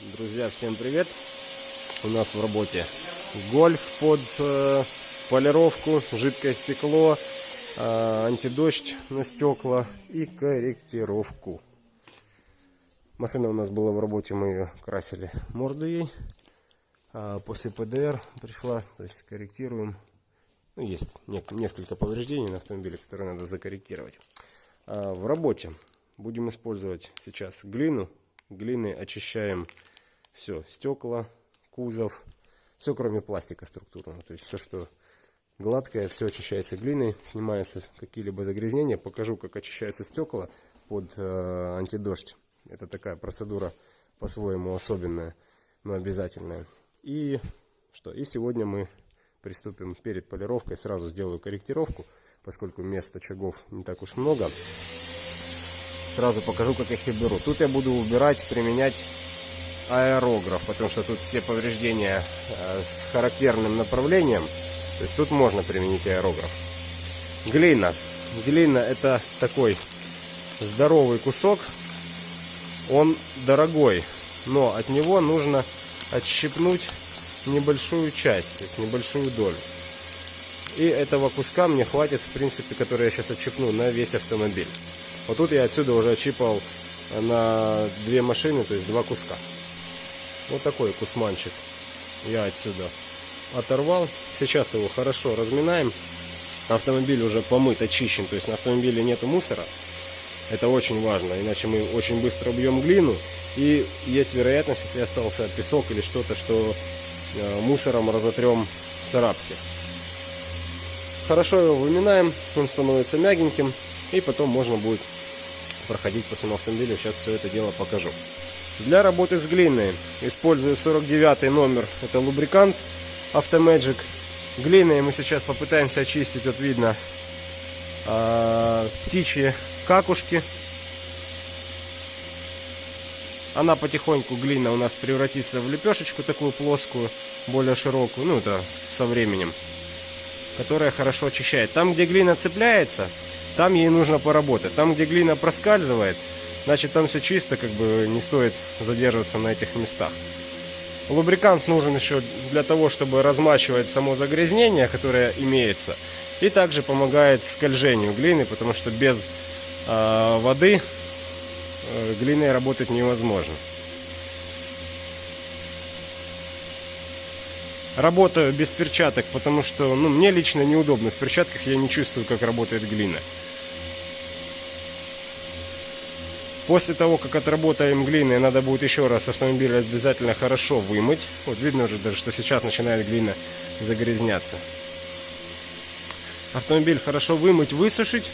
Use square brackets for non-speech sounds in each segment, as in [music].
Друзья, всем привет! У нас в работе гольф под э, полировку, жидкое стекло, э, антидождь на стекла и корректировку. Машина у нас была в работе, мы ее красили морду ей. А после ПДР пришла, то есть корректируем. Ну, есть несколько повреждений на автомобиле, которые надо закорректировать. А в работе будем использовать сейчас глину глины очищаем все, стекла, кузов, все кроме пластика структурного. То есть все, что гладкое, все очищается глиной, снимаются какие-либо загрязнения. Покажу, как очищаются стекла под э, антидождь. Это такая процедура по-своему особенная, но обязательная. И что? И сегодня мы приступим перед полировкой. Сразу сделаю корректировку, поскольку места очагов не так уж много. Сразу покажу, как их и беру. Тут я буду убирать, применять аэрограф, потому что тут все повреждения э, с характерным направлением. То есть тут можно применить аэрограф. Глина. Глина это такой здоровый кусок. Он дорогой, но от него нужно отщипнуть небольшую часть, небольшую долю. И этого куска мне хватит, в принципе, который я сейчас отщипну на весь автомобиль. Вот тут я отсюда уже отщипал на две машины, то есть два куска. Вот такой кусманчик я отсюда оторвал. Сейчас его хорошо разминаем. Автомобиль уже помыт, очищен, то есть на автомобиле нету мусора. Это очень важно, иначе мы очень быстро убьем глину. И есть вероятность, если остался песок или что-то, что э, мусором разотрем царапки. Хорошо его выминаем, он становится мягеньким. И потом можно будет проходить по всему автомобилю. Сейчас все это дело покажу. Для работы с глиной использую 49 номер. Это лубрикант Automagic. Глиной мы сейчас попытаемся очистить. Вот видно э, птичьи какушки. Она потихоньку, глина у нас превратится в лепешечку такую плоскую, более широкую. Ну, это со временем. Которая хорошо очищает. Там, где глина цепляется, там ей нужно поработать. Там, где глина проскальзывает, значит там все чисто, как бы не стоит задерживаться на этих местах. Лубрикант нужен еще для того, чтобы размачивать само загрязнение, которое имеется. И также помогает скольжению глины, потому что без э, воды э, глиной работать невозможно. Работаю без перчаток, потому что ну, мне лично неудобно. В перчатках я не чувствую, как работает глина. После того, как отработаем глиной, надо будет еще раз автомобиль обязательно хорошо вымыть. Вот видно уже даже, что сейчас начинает глина загрязняться. Автомобиль хорошо вымыть, высушить.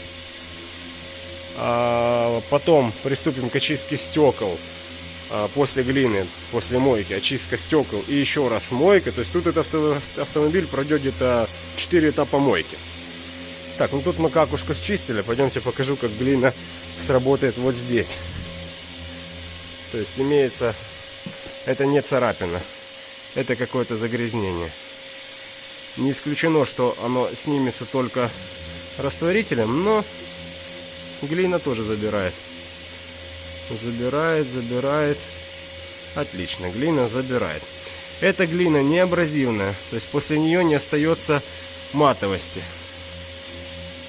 А потом приступим к очистке стекол а, после глины, после мойки, очистка стекол и еще раз мойка. То есть тут этот автомобиль пройдет где-то 4 этапа мойки. Так, ну тут мы какушку счистили. Пойдемте покажу, как глина сработает вот здесь. То есть имеется, это не царапина, это какое-то загрязнение. Не исключено, что оно снимется только растворителем, но глина тоже забирает. Забирает, забирает. Отлично, глина забирает. Эта глина не абразивная, то есть после нее не остается матовости.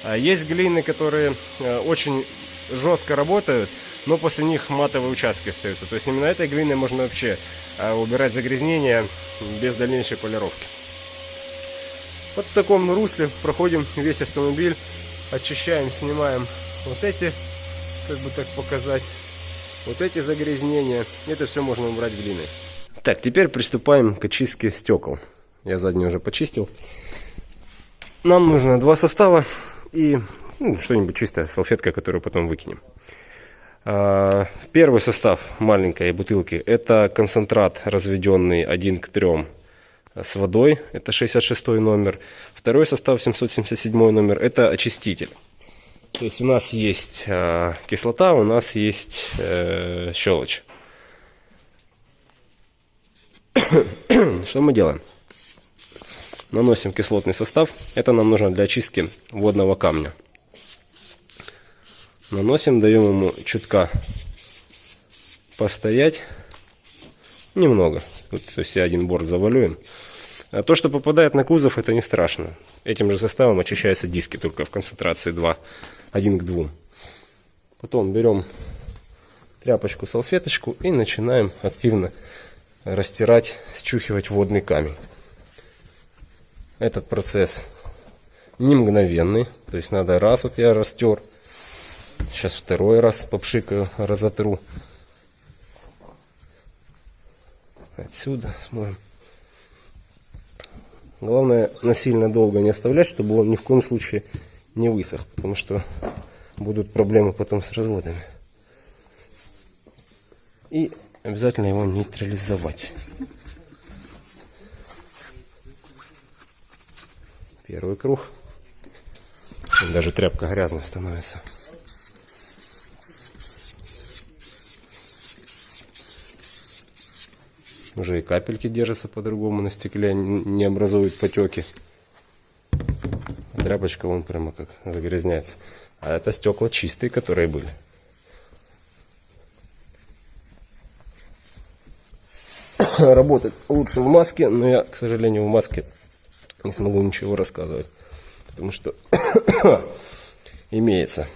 А есть глины, которые э, очень жестко работают, но после них матовые участки остаются. То есть именно этой глиной можно вообще э, убирать загрязнения без дальнейшей полировки. Вот в таком русле проходим весь автомобиль, очищаем, снимаем вот эти, как бы так показать, вот эти загрязнения. Это все можно убрать глиной. Так, теперь приступаем к очистке стекол. Я задний уже почистил. Нам нужно два состава и ну, что-нибудь чистая салфетка, которую потом выкинем. А, первый состав маленькой бутылки это концентрат разведенный 1 к 3 с водой, это 66 номер. Второй состав 777 номер это очиститель. То есть у нас есть э, кислота, у нас есть э, щелочь. [coughs] Что мы делаем? Наносим кислотный состав. Это нам нужно для очистки водного камня. Наносим, даем ему чутка постоять. Немного. Вот все один борт завалюем. А то, что попадает на кузов, это не страшно. Этим же составом очищаются диски, только в концентрации 2, 1 к 2. Потом берем тряпочку, салфеточку и начинаем активно растирать, счухивать водный камень. Этот процесс не мгновенный, то есть надо раз вот я растер, сейчас второй раз попшикаю, разотру. Отсюда смоем. Главное насильно долго не оставлять, чтобы он ни в коем случае не высох, потому что будут проблемы потом с разводами. И обязательно его нейтрализовать. Первый круг. Даже тряпка грязной становится. Уже и капельки держатся по-другому на стекле, не образуют потеки. Тряпочка вон прямо как загрязняется. А это стекла чистые, которые были. [coughs] Работать лучше в маске, но я, к сожалению, в маске не смогу ничего рассказывать. Потому что [coughs] имеется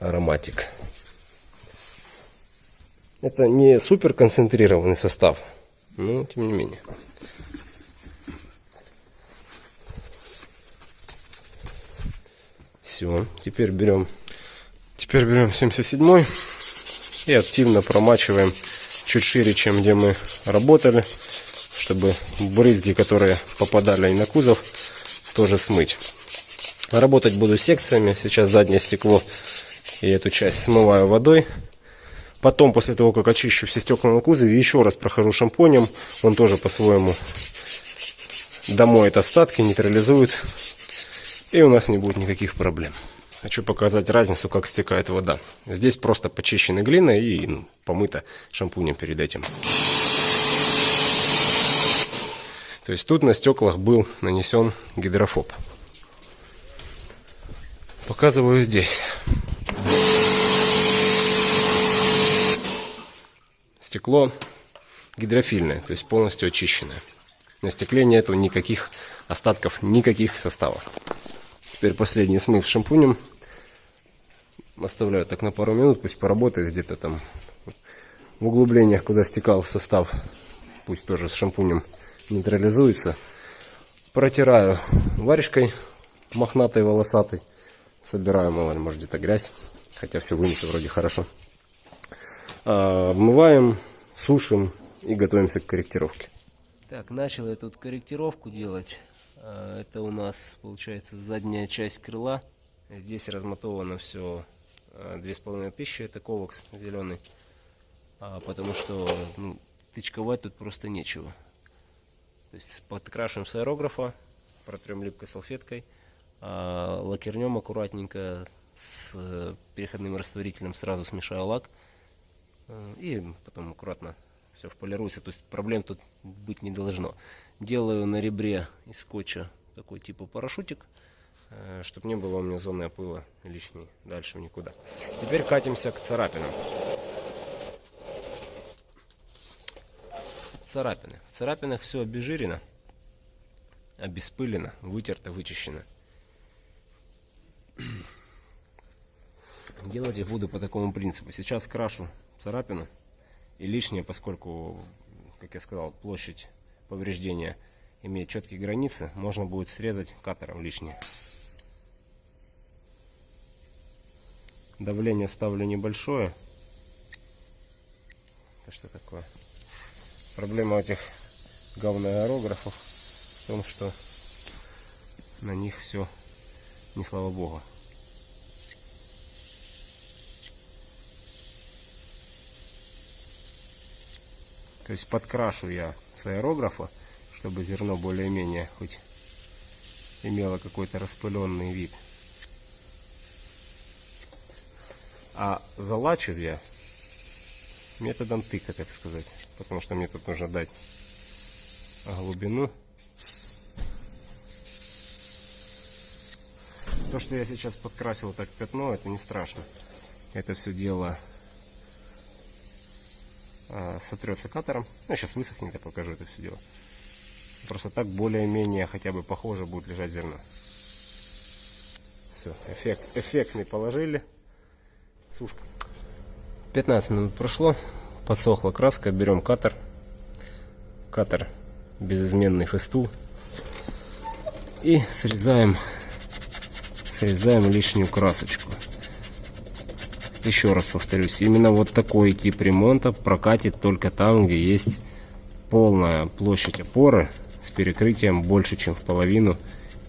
ароматик. Это не супер концентрированный состав, но тем не менее. Все, теперь берем, теперь берем 77 и активно промачиваем чуть шире, чем где мы работали, чтобы брызги, которые попадали на кузов, тоже смыть. Работать буду секциями. Сейчас заднее стекло и эту часть смываю водой. Потом, после того, как очищу все стекла на кузове, еще раз прохожу шампунем. Он тоже по-своему домоет остатки, нейтрализует. И у нас не будет никаких проблем. Хочу показать разницу, как стекает вода. Здесь просто почищена глина и ну, помыта шампунем перед этим. То есть тут на стеклах был нанесен гидрофоб. Показываю здесь. Стекло гидрофильное, то есть полностью очищенное. На стекле нету никаких остатков, никаких составов. Теперь последний смыв шампунем. Оставляю так на пару минут, пусть поработает где-то там в углублениях, куда стекал состав. Пусть тоже с шампунем нейтрализуется. Протираю варежкой мохнатой, волосатой. Собираю, мало ли, может где-то грязь. Хотя все вынесу вроде хорошо. Обмываем, сушим и готовимся к корректировке. Так, начал я тут корректировку делать. А, это у нас получается задняя часть крыла. Здесь размотовано все а, две с половиной тысячи. Это ковакс зеленый. А, потому что ну, тычковать тут просто нечего. То есть подкрашиваем с аэрографа, протрем липкой салфеткой, лакернем аккуратненько с э, переходным растворителем сразу смешаю лак. Э, и потом аккуратно все вполируется. То есть проблем тут быть не должно. Делаю на ребре из скотча такой типа парашютик, э, чтобы не было у меня зоны опыла лишней дальше никуда. Теперь катимся к царапинам. Царапины. В царапинах все обезжирено, обеспылено, вытерто, вычищено. Делать их буду по такому принципу. Сейчас крашу царапину. И лишнее, поскольку, как я сказал, площадь повреждения имеет четкие границы, можно будет срезать катером лишнее. Давление ставлю небольшое. Это что такое? Проблема этих говноаэрографов в том, что на них все не слава богу. То есть подкрашу я с аэрографа, чтобы зерно более-менее хоть имело какой-то распыленный вид. А залачив я методом тыка, так сказать. Потому что мне тут нужно дать глубину. То, что я сейчас подкрасил так пятно, это не страшно. Это все дело а, сотрется катером. Ну, сейчас высохнет, я покажу это все дело. Просто так более-менее хотя бы похоже будет лежать зерно. Все, эффект, эффектный положили. Сушка. 15 минут прошло. Подсохла краска. Берем катер. Катер безызменный фестул. И срезаем, срезаем лишнюю красочку. Еще раз повторюсь, именно вот такой тип ремонта прокатит только там, где есть полная площадь опоры с перекрытием больше, чем в половину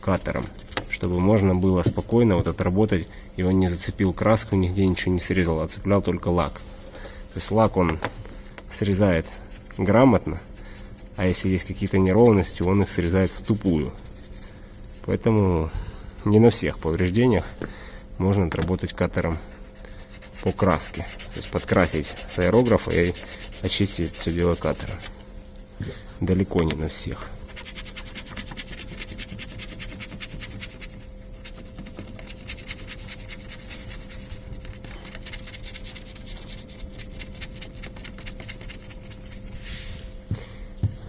катером. Чтобы можно было спокойно вот отработать, и он не зацепил краску, нигде ничего не срезал, а цеплял только лак. То есть лак он срезает грамотно, а если есть какие-то неровности, он их срезает в тупую. Поэтому не на всех повреждениях можно отработать катером по краске. То есть подкрасить с аэрографа и очистить все дело катера. Далеко не на всех.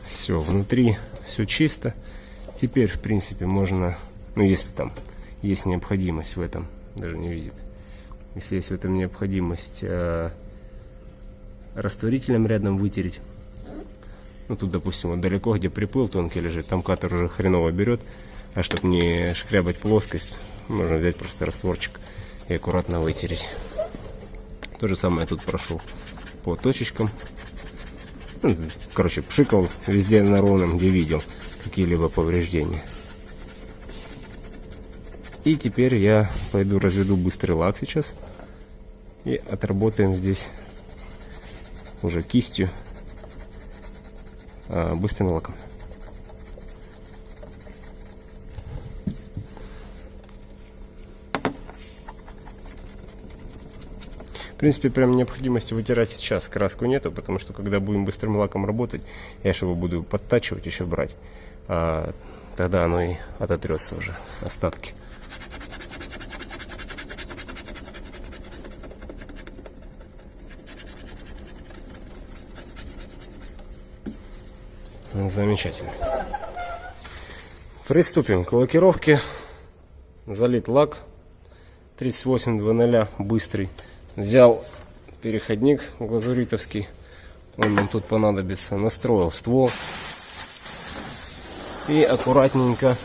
Все, внутри все чисто. Теперь, в принципе, можно, ну, если там есть необходимость в этом, даже не видит, если есть в этом необходимость э, растворителем рядом вытереть. Ну, тут, допустим, вот далеко, где приплыл тонкий лежит, там катер уже хреново берет. А чтобы не шкрябать плоскость, можно взять просто растворчик и аккуратно вытереть. То же самое тут прошел по точечкам. Ну, короче, пшикал везде на ровном, где видел какие-либо повреждения. И теперь я пойду разведу быстрый лак сейчас. И отработаем здесь уже кистью а, быстрым лаком. В принципе, прям необходимости вытирать сейчас краску нету, потому что когда будем быстрым лаком работать, я же его буду подтачивать, еще брать. А, тогда оно и ототрется уже, остатки. Замечательно. Приступим к лакировке. Залит лак 3800, быстрый. Взял переходник глазуритовский. Он нам тут понадобится. Настроил ствол. И аккуратненько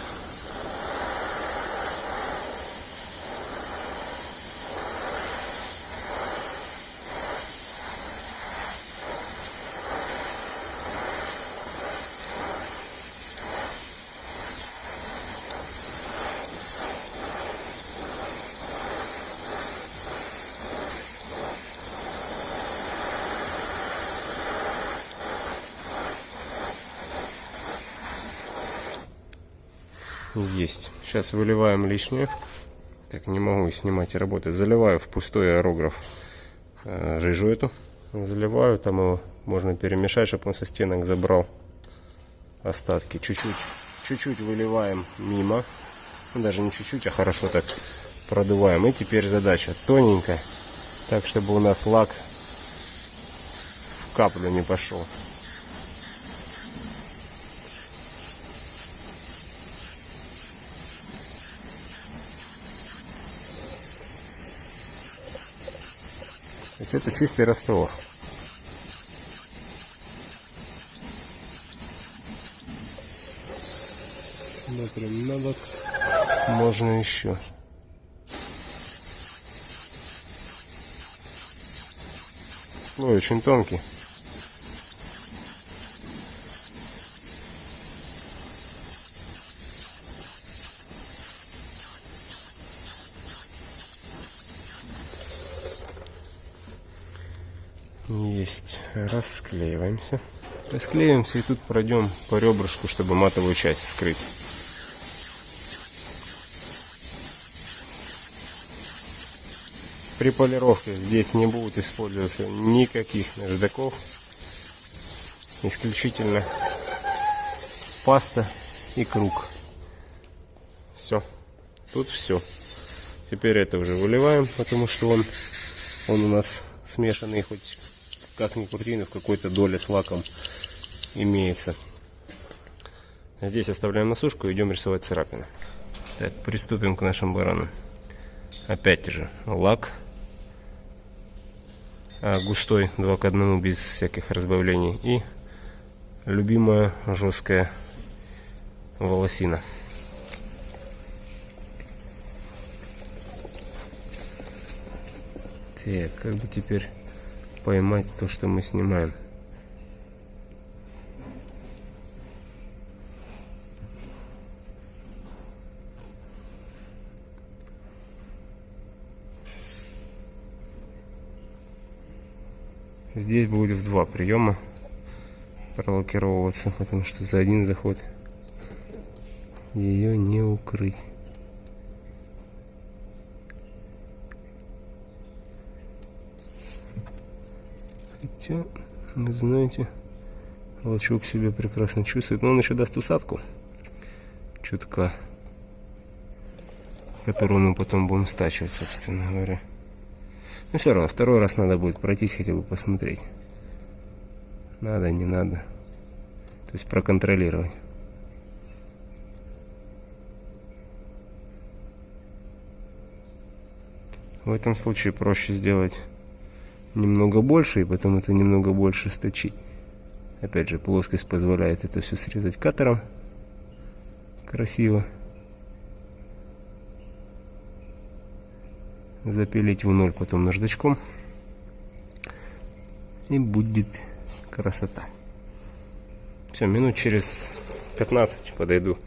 Есть. Сейчас выливаем лишнее. Так, не могу снимать и работать. Заливаю в пустой аэрограф э, жижу эту. Заливаю, там его можно перемешать, чтобы он со стенок забрал остатки. Чуть-чуть чуть-чуть выливаем мимо. Ну, даже не чуть-чуть, а хорошо так продуваем. И теперь задача тоненько, так чтобы у нас лак в каплю не пошел. Есть это чистый раствор. Смотрим на бок. Можно еще. Слой очень тонкий. Есть. Расклеиваемся. Расклеиваемся и тут пройдем по ребрышку, чтобы матовую часть скрыть. При полировке здесь не будут использоваться никаких наждаков. Исключительно паста и круг. Все. Тут все. Теперь это уже выливаем, потому что он, он у нас смешанный хоть как ни крути, но в какой-то доле с лаком имеется. Здесь оставляем на сушку и идем рисовать царапины. Так, приступим к нашим баранам. Опять же, лак а, густой, 2 к 1, без всяких разбавлений. И любимая жесткая волосина. Так, как бы теперь поймать то, что мы снимаем? Здесь будет в два приема пролокировываться, потому что за один заход ее не укрыть. Хотя, вы знаете, волчок себя прекрасно чувствует. Но он еще даст усадку чутка, которую мы потом будем стачивать, собственно говоря. Но все равно, второй раз надо будет пройтись, хотя бы посмотреть. Надо, не надо. То есть проконтролировать. В этом случае проще сделать немного больше, и потом это немного больше сточить. Опять же, плоскость позволяет это все срезать катером. Красиво. Запилить в ноль потом наждачком. И будет красота. Все, минут через 15 подойду,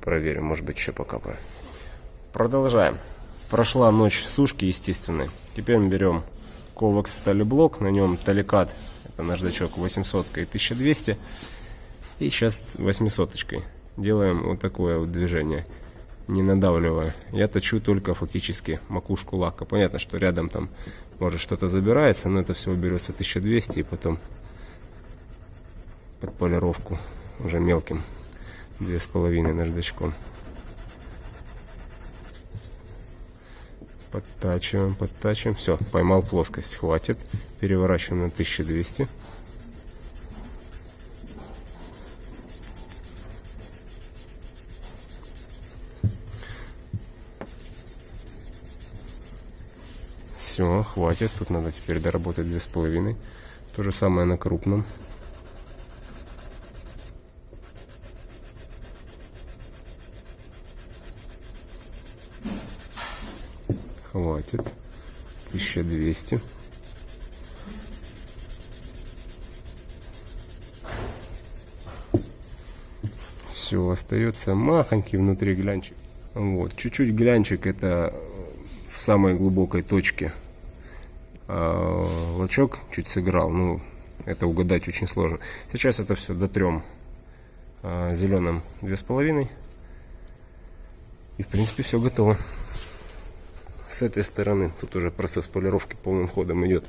проверим, может быть еще покапаю. Продолжаем. Прошла ночь сушки естественной. Теперь мы берем Ковакс сталеблок, на нем таликат, это наждачок 800 и 1200. И сейчас 800 -очкой. делаем вот такое вот движение, не надавливая. Я точу только фактически макушку лака. Понятно, что рядом там может что-то забирается, но это всего берется 1200 и потом под полировку уже мелким две с половиной наждачком. Подтачиваем, подтачиваем. Все, поймал плоскость. Хватит. Переворачиваем на 1200. Все, хватит. Тут надо теперь доработать две с половиной. То же самое на крупном. Хватит. 1200 все остается махонький внутри глянчик. Вот чуть-чуть глянчик это в самой глубокой точке. А, лачок чуть сыграл ну это угадать очень сложно. Сейчас это все дотрем а, зеленым две с половиной. И в принципе все готово с этой стороны тут уже процесс полировки полным ходом идет.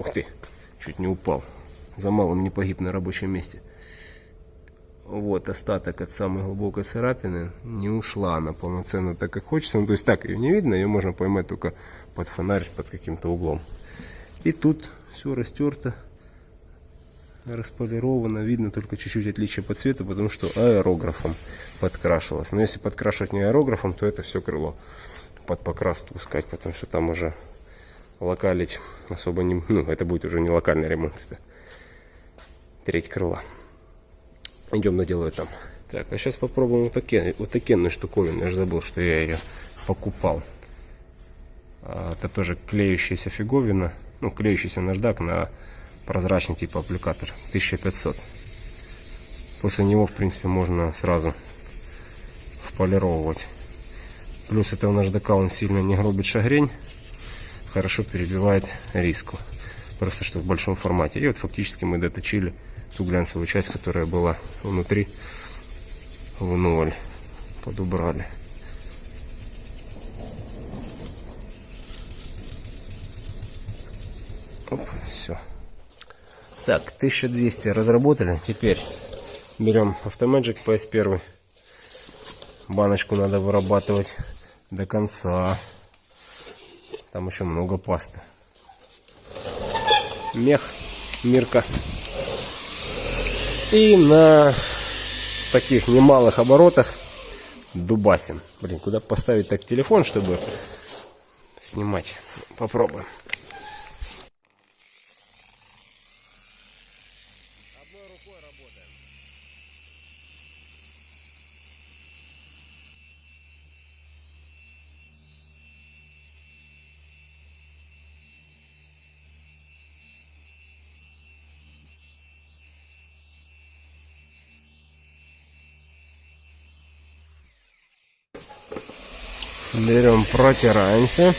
Ух ты, чуть не упал. За малым не погиб на рабочем месте. Вот остаток от самой глубокой царапины не ушла она полноценно так, как хочется. Ну, то есть так ее не видно, ее можно поймать только под фонарь, под каким-то углом. И тут все растерто, располировано. Видно только чуть-чуть отличие по цвету, потому что аэрографом подкрашивалось. Но если подкрашивать не аэрографом, то это все крыло под покрас пускать, потому что там уже локалить особо не... [laughs] Ну, это будет уже не локальный ремонт, это треть крыла. Идем наделаю там. Так, а сейчас попробуем вот такие, вот такие штуковины. Я же забыл, что я ее покупал. А, это тоже клеющаяся фиговина. Ну, клеющийся наждак на прозрачный типа аппликатор. 1500. После него, в принципе, можно сразу вполировывать. Плюс этого наждака он сильно не гробит шагрень. Хорошо перебивает риску. Просто что в большом формате. И вот фактически мы доточили ту глянцевую часть, которая была внутри в ноль. Подубрали. Оп, все. Так, 1200 разработали. Теперь берем Automagic PS1. Баночку надо вырабатывать до конца. Там еще много пасты. Мех Мирка. И на таких немалых оборотах дубасим. Блин, куда поставить так телефон, чтобы снимать? Попробуем. Берем, протираемся.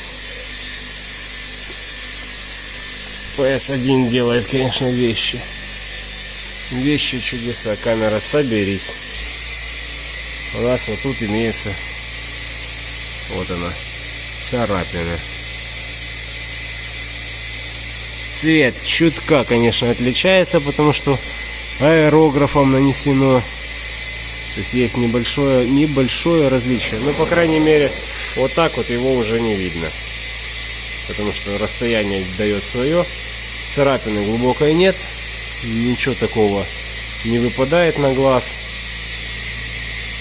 PS1 делает, конечно, вещи. Вещи чудеса. Камера, соберись. У нас вот тут имеется вот она, царапина. Цвет чутка, конечно, отличается, потому что аэрографом нанесено. То есть есть небольшое, небольшое различие. Но, по крайней мере, вот так вот его уже не видно. Потому что расстояние дает свое. Царапины глубокой нет. Ничего такого не выпадает на глаз.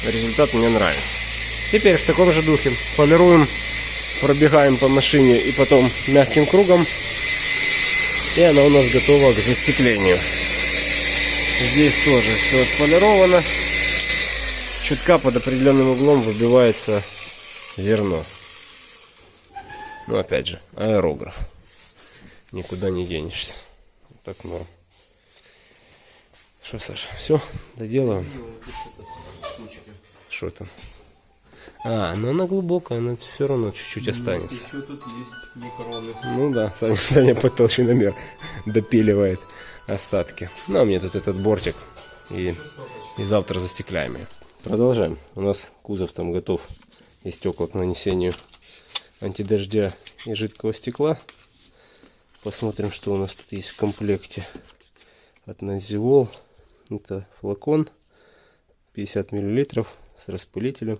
Результат мне нравится. Теперь в таком же духе полируем, пробегаем по машине и потом мягким кругом. И она у нас готова к застеклению. Здесь тоже все отполировано. Чутка под определенным углом выбивается зерно. Ну, опять же, аэрограф. Никуда не денешься. Вот так норм. Что, Саша, все, доделаем? Что там? А, но она глубокая, но все равно чуть-чуть останется. Еще тут есть микроны. Ну да, Саня, Саня под толщиномер допиливает остатки. Ну, а мне тут этот бортик. И, и завтра застекляем ее. Продолжаем. У нас кузов там готов и стекла к нанесению антидождя и жидкого стекла. Посмотрим, что у нас тут есть в комплекте. От Назиол. Это флакон 50 миллилитров с распылителем.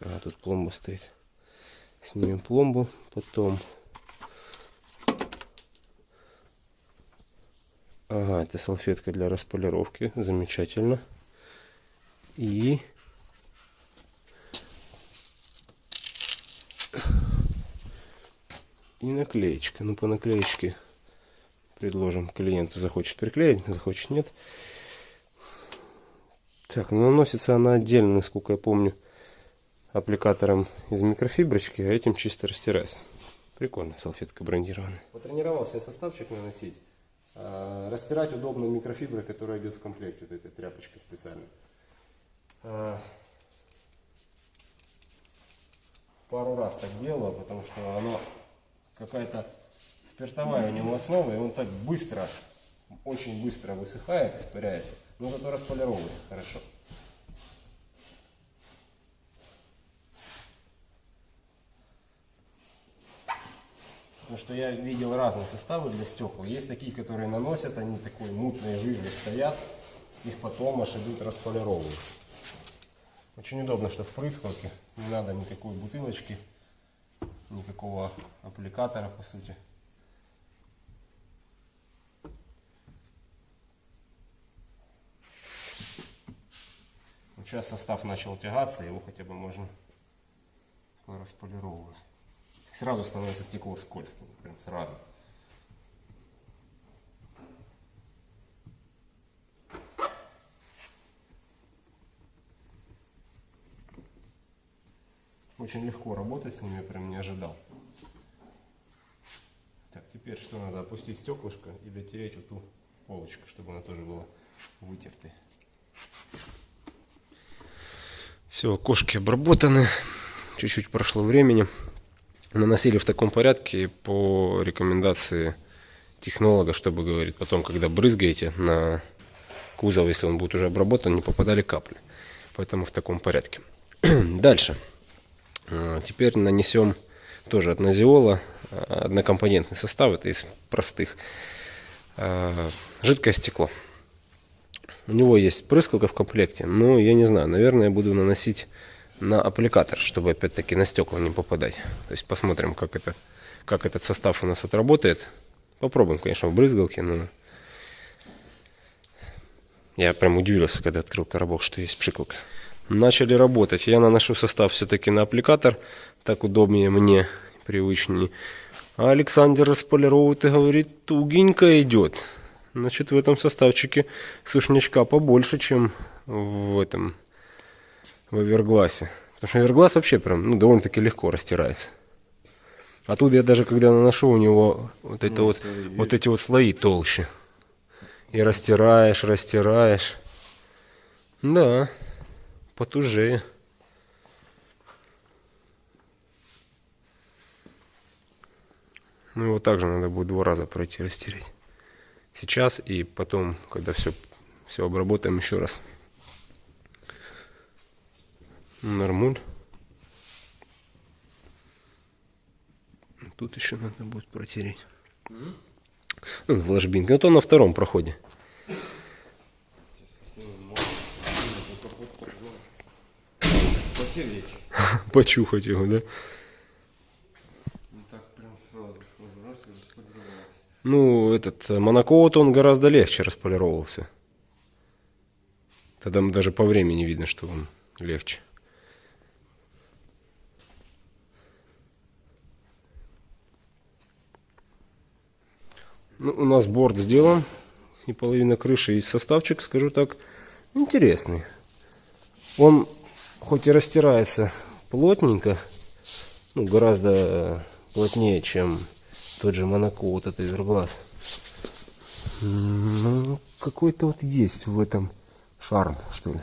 А, тут пломба стоит. Снимем пломбу. Потом... Ага, это салфетка для располировки. Замечательно. И и наклеечка. Ну, по наклеечке предложим клиенту. Захочет приклеить, захочет нет. Так, ну, наносится она отдельно, насколько я помню, аппликатором из микрофиброчки, а этим чисто растирается. Прикольно, салфетка брендированная. Потренировался я составчик наносить. А, растирать удобно микрофиброй, которая идет в комплекте, вот этой тряпочкой специальной. А, пару раз так делала, потому что оно какая-то спиртовая у него основа, и он так быстро, очень быстро высыхает, испаряется, но зато располировывается хорошо. Потому что я видел разные составы для стекол. Есть такие, которые наносят, они такой мутной жижей стоят, их потом аж идут располировывать. Очень удобно, что в прыскалке не надо никакой бутылочки никакого аппликатора по сути. Сейчас состав начал тягаться, его хотя бы можно располировывать. Сразу становится стекло скользким, прям сразу. Очень легко работать с ними, прям не ожидал. Так, теперь что надо? Опустить стеклышко и дотереть вот ту полочку, чтобы она тоже была вытертой. Все, окошки обработаны. Чуть-чуть прошло времени. Наносили в таком порядке по рекомендации технолога, чтобы, говорит, потом, когда брызгаете на кузов, если он будет уже обработан, не попадали капли. Поэтому в таком порядке. [clears throat] Дальше. А, теперь нанесем тоже от Назиола а, однокомпонентный состав, это из простых. А, жидкое стекло. У него есть прыскалка в комплекте, но я не знаю, наверное, буду наносить на аппликатор, чтобы опять-таки на стекла не попадать. То есть посмотрим, как, это, как этот состав у нас отработает. Попробуем, конечно, в брызгалке, но Я прям удивился, когда открыл коробок, что есть пшикалка. Начали работать. Я наношу состав все-таки на аппликатор. Так удобнее мне, привычнее. А Александр располировывает и говорит, тугенько идет. Значит, в этом составчике сушнячка побольше, чем в этом, в овергласе. Потому что оверглас вообще прям, ну, довольно-таки легко растирается. А тут я даже когда наношу, у него вот это Ну, вот, вот эти вот слои толще. И растираешь, растираешь. Да, потужее. Ну его также надо будет два раза пройти растереть. Сейчас и потом, когда все, все обработаем еще раз. Нормуль. Тут еще надо будет протереть. Ну, в ложбинке. Вот он на втором проходе. [laughs] Почухать его, да? Располировать. Ну, этот э, монокоут, он гораздо легче располировался. Тогда даже по времени видно, что он легче. Ну, у нас борт сделан. И половина крыши. И составчик, скажу так, интересный. Он хоть и растирается плотненько, ну, гораздо э, плотнее, чем тот же Монако, вот этот верглаз. Ну, какой-то вот есть в этом шарм, что ли.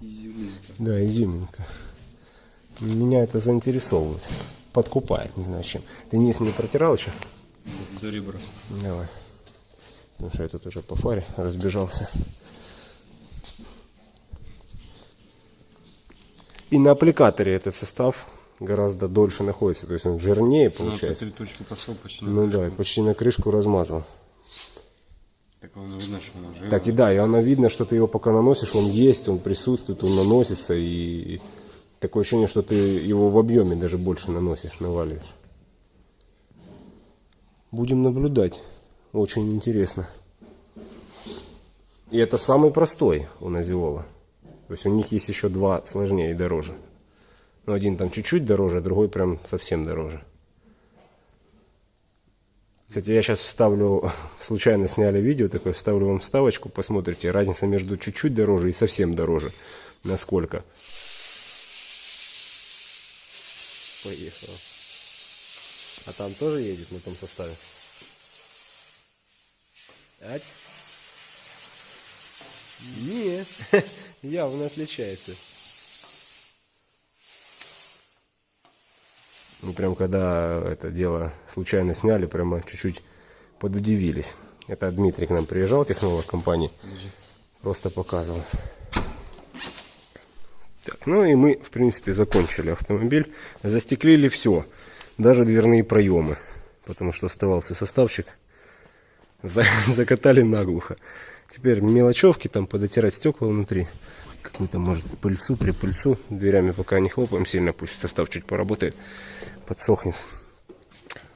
Изюминка. Да, изюминка. Меня это заинтересовывает. Подкупает, не знаю чем. Ты низ не протирал еще? За ребра. Давай. Потому что я тут уже по фаре разбежался. И на аппликаторе этот состав гораздо дольше находится. То есть он жирнее по получается. три точки пошел почти на Ну крышку. да, и почти на крышку размазал. Так видно, что она жирная. Так и да, и оно видно, что ты его пока наносишь, он есть, он присутствует, он наносится, и такое ощущение, что ты его в объеме даже больше наносишь, наваливаешь. Будем наблюдать. Очень интересно. И это самый простой у Назиола. То есть у них есть еще два сложнее и дороже. Ну, один там чуть-чуть дороже, а другой прям совсем дороже. Кстати, я сейчас вставлю, [laughs] случайно сняли видео, такое вставлю вам вставочку, посмотрите, разница между чуть-чуть дороже и совсем дороже. Насколько. Поехала. А там тоже едет на том составе? Ать. Нет, [laughs] явно отличается. Мы прям когда это дело случайно сняли, прямо чуть-чуть подудивились. Это Дмитрий к нам приезжал, технолог компании. Просто показывал. Так, ну и мы, в принципе, закончили автомобиль. Застеклили все, даже дверные проемы. Потому что оставался составчик. За- [laughs] закатали наглухо. Теперь мелочевки, там подотирать стекла внутри. Какую-то, может, пыльцу, припыльцу. Дверями пока не хлопаем сильно, пусть состав чуть поработает, подсохнет.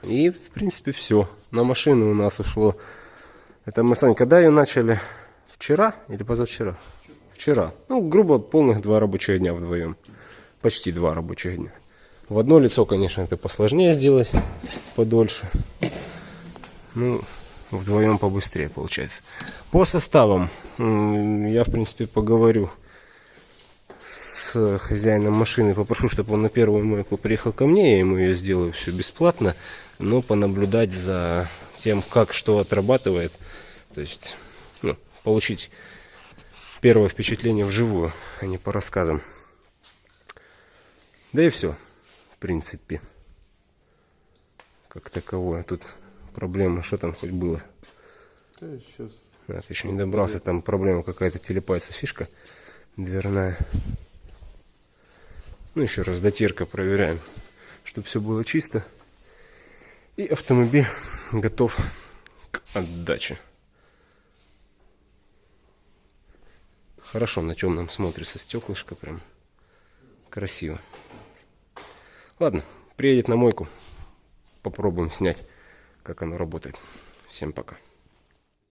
И, в принципе, все. На машину у нас ушло. Это мы, Сань, когда ее начали? Вчера или позавчера? Вчера. Ну, грубо, полных два рабочих дня вдвоем. Почти два рабочих дня. В одно лицо, конечно, это посложнее сделать, подольше. Ну, вдвоем побыстрее получается. По составам я, в принципе, поговорю с хозяином машины. Попрошу, чтобы он на первую мойку приехал ко мне. Я ему ее сделаю все бесплатно. Но понаблюдать за тем, как что отрабатывает. То есть, ну, получить первое впечатление вживую, а не по рассказам. Да и все, в принципе. Как таковое. Тут проблема, что там хоть было. Да, сейчас. А, ты еще не добрался, там проблема какая-то, телепается фишка дверная. Ну, еще раз дотирка проверяем, чтобы все было чисто. И автомобиль готов к отдаче. Хорошо на темном смотрится стеклышко, прям красиво. Ладно, приедет на мойку, попробуем снять, как оно работает. Всем пока.